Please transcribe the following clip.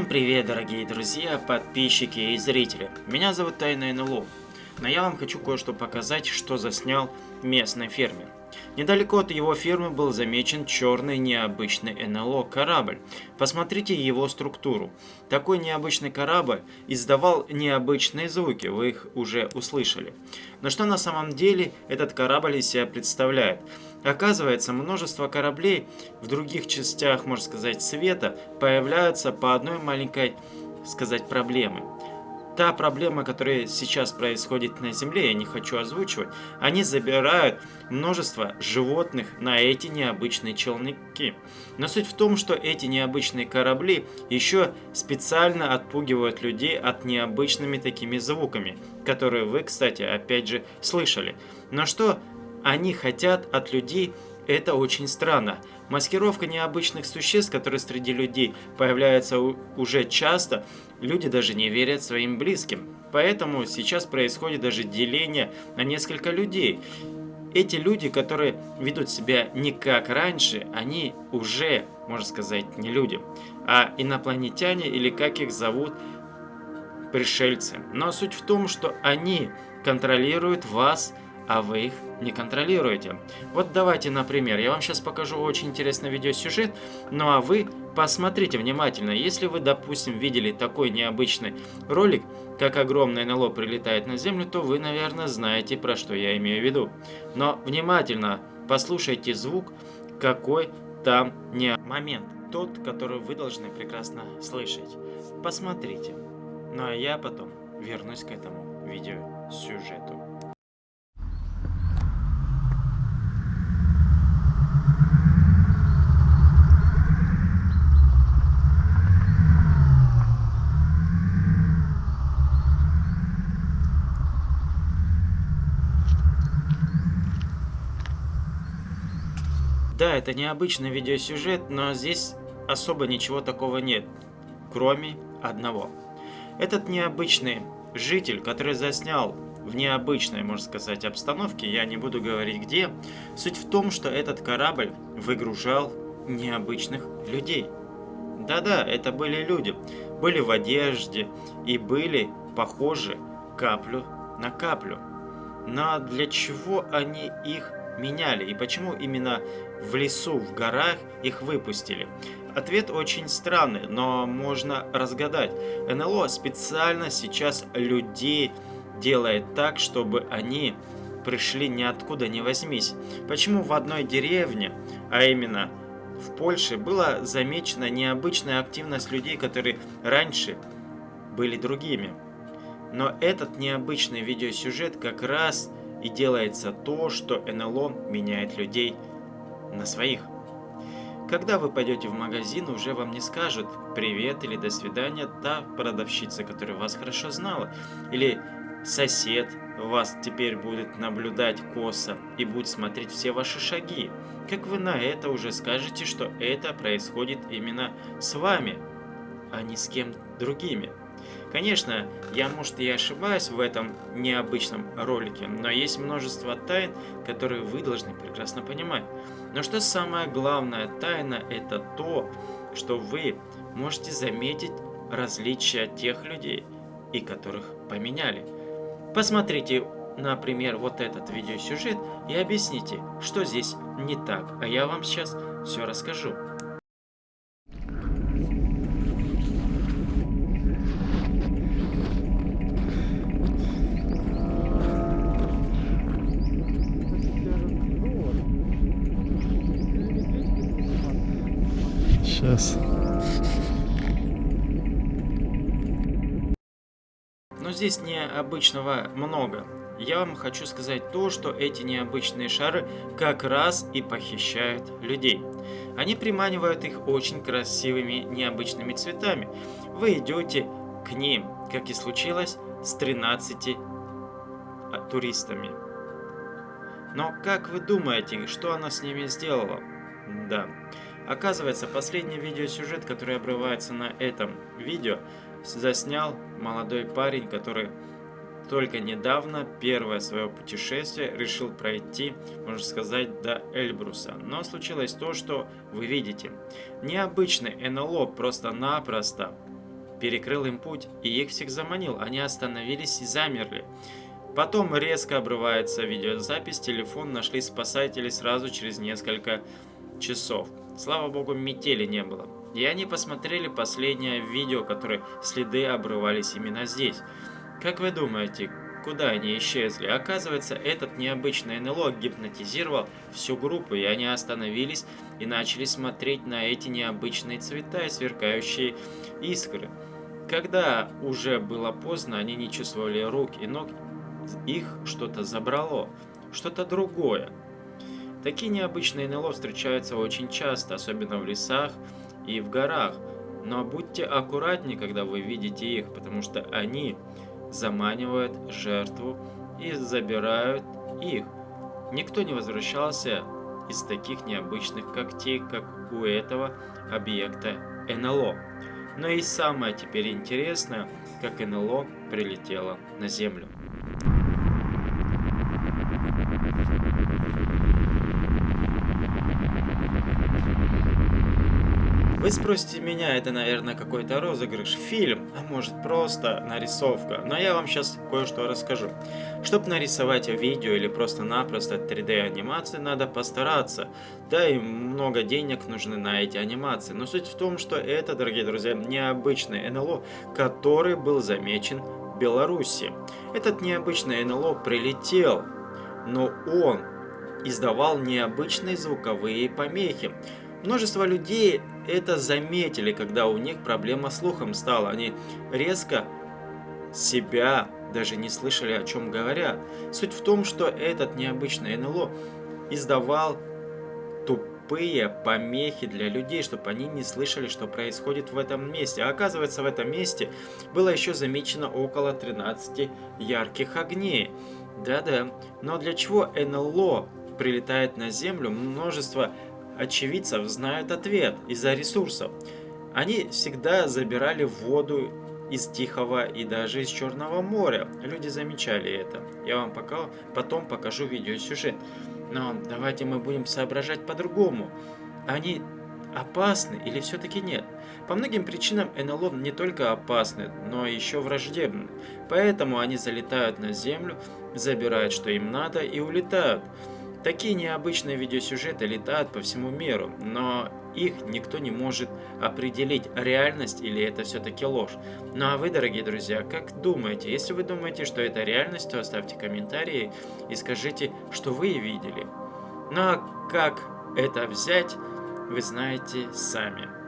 привет, дорогие друзья, подписчики и зрители. Меня зовут Тайна НЛО, но я вам хочу кое-что показать, что заснял местный фермер. Недалеко от его фермы был замечен черный необычный НЛО корабль. Посмотрите его структуру. Такой необычный корабль издавал необычные звуки, вы их уже услышали. Но что на самом деле этот корабль из себя представляет? Оказывается, множество кораблей в других частях, можно сказать, света появляются по одной маленькой, сказать, проблеме. Та проблема, которая сейчас происходит на Земле, я не хочу озвучивать, они забирают множество животных на эти необычные челноки. Но суть в том, что эти необычные корабли еще специально отпугивают людей от необычными такими звуками, которые вы, кстати, опять же слышали. Но что они хотят от людей, это очень странно. Маскировка необычных существ, которые среди людей появляются уже часто, люди даже не верят своим близким. Поэтому сейчас происходит даже деление на несколько людей. Эти люди, которые ведут себя не как раньше, они уже, можно сказать, не люди, а инопланетяне или как их зовут, пришельцы. Но суть в том, что они контролируют вас а вы их не контролируете. Вот давайте, например, я вам сейчас покажу очень интересный видеосюжет, ну а вы посмотрите внимательно. Если вы, допустим, видели такой необычный ролик, как огромное НЛО прилетает на Землю, то вы, наверное, знаете, про что я имею в виду. Но внимательно послушайте звук, какой там не момент. Тот, который вы должны прекрасно слышать. Посмотрите. Ну а я потом вернусь к этому видеосюжету. Да, это необычный видеосюжет, но здесь особо ничего такого нет, кроме одного. Этот необычный житель, который заснял в необычной, можно сказать, обстановке, я не буду говорить где, суть в том, что этот корабль выгружал необычных людей. Да-да, это были люди, были в одежде и были похожи каплю на каплю. Но для чего они их меняли и почему именно в лесу, в горах их выпустили? Ответ очень странный, но можно разгадать. НЛО специально сейчас людей делает так, чтобы они пришли ниоткуда не возьмись. Почему в одной деревне, а именно в Польше, была замечена необычная активность людей, которые раньше были другими? Но этот необычный видеосюжет как раз и делается то, что НЛО меняет людей на своих. Когда вы пойдете в магазин, уже вам не скажут «привет» или «до свидания» та продавщица, которая вас хорошо знала. Или сосед вас теперь будет наблюдать косо и будет смотреть все ваши шаги. Как вы на это уже скажете, что это происходит именно с вами, а не с кем другими? Конечно, я, может, и ошибаюсь в этом необычном ролике, но есть множество тайн, которые вы должны прекрасно понимать. Но что самое главное тайна, это то, что вы можете заметить различия тех людей, и которых поменяли. Посмотрите, например, вот этот видеосюжет и объясните, что здесь не так, а я вам сейчас все расскажу. Сейчас. Но здесь необычного много. Я вам хочу сказать то, что эти необычные шары как раз и похищают людей. Они приманивают их очень красивыми необычными цветами. Вы идете к ним, как и случилось с 13 а, туристами. Но как вы думаете, что она с ними сделала? Да. Оказывается, последний видеосюжет, который обрывается на этом видео, заснял молодой парень, который только недавно, первое свое путешествие, решил пройти, можно сказать, до Эльбруса. Но случилось то, что вы видите. Необычный НЛО просто-напросто перекрыл им путь и их всех заманил. Они остановились и замерли. Потом резко обрывается видеозапись, телефон нашли спасатели сразу через несколько часов. Слава богу, метели не было. И они посмотрели последнее видео, которое следы обрывались именно здесь. Как вы думаете, куда они исчезли? Оказывается, этот необычный НЛО гипнотизировал всю группу, и они остановились и начали смотреть на эти необычные цвета и сверкающие искры. Когда уже было поздно, они не чувствовали рук и ног, их что-то забрало, что-то другое. Такие необычные НЛО встречаются очень часто, особенно в лесах и в горах. Но будьте аккуратнее, когда вы видите их, потому что они заманивают жертву и забирают их. Никто не возвращался из таких необычных когтей, как у этого объекта НЛО. Но и самое теперь интересное, как НЛО прилетело на Землю. Вы спросите меня, это, наверное, какой-то розыгрыш, фильм, а может просто нарисовка. Но я вам сейчас кое-что расскажу. Чтобы нарисовать видео или просто-напросто 3D анимации, надо постараться. Да и много денег нужны на эти анимации. Но суть в том, что это, дорогие друзья, необычный НЛО, который был замечен в Беларуси. Этот необычный НЛО прилетел, но он издавал необычные звуковые помехи. Множество людей это заметили, когда у них проблема с слухом стала. Они резко себя даже не слышали, о чем говорят. Суть в том, что этот необычный НЛО издавал тупые помехи для людей, чтобы они не слышали, что происходит в этом месте. А оказывается, в этом месте было еще замечено около 13 ярких огней. Да-да, но для чего НЛО прилетает на Землю? Множество очевидцев знают ответ из-за ресурсов. Они всегда забирали воду из Тихого и даже из Черного моря. Люди замечали это. Я вам пока, потом покажу видеосюжет. Но давайте мы будем соображать по-другому. Они опасны или все-таки нет? По многим причинам НЛО не только опасны, но еще враждебны. Поэтому они залетают на Землю, забирают что им надо и улетают. Такие необычные видеосюжеты летают по всему миру, но их никто не может определить, реальность или это все-таки ложь. Ну а вы, дорогие друзья, как думаете? Если вы думаете, что это реальность, то оставьте комментарии и скажите, что вы видели. Ну а как это взять, вы знаете сами.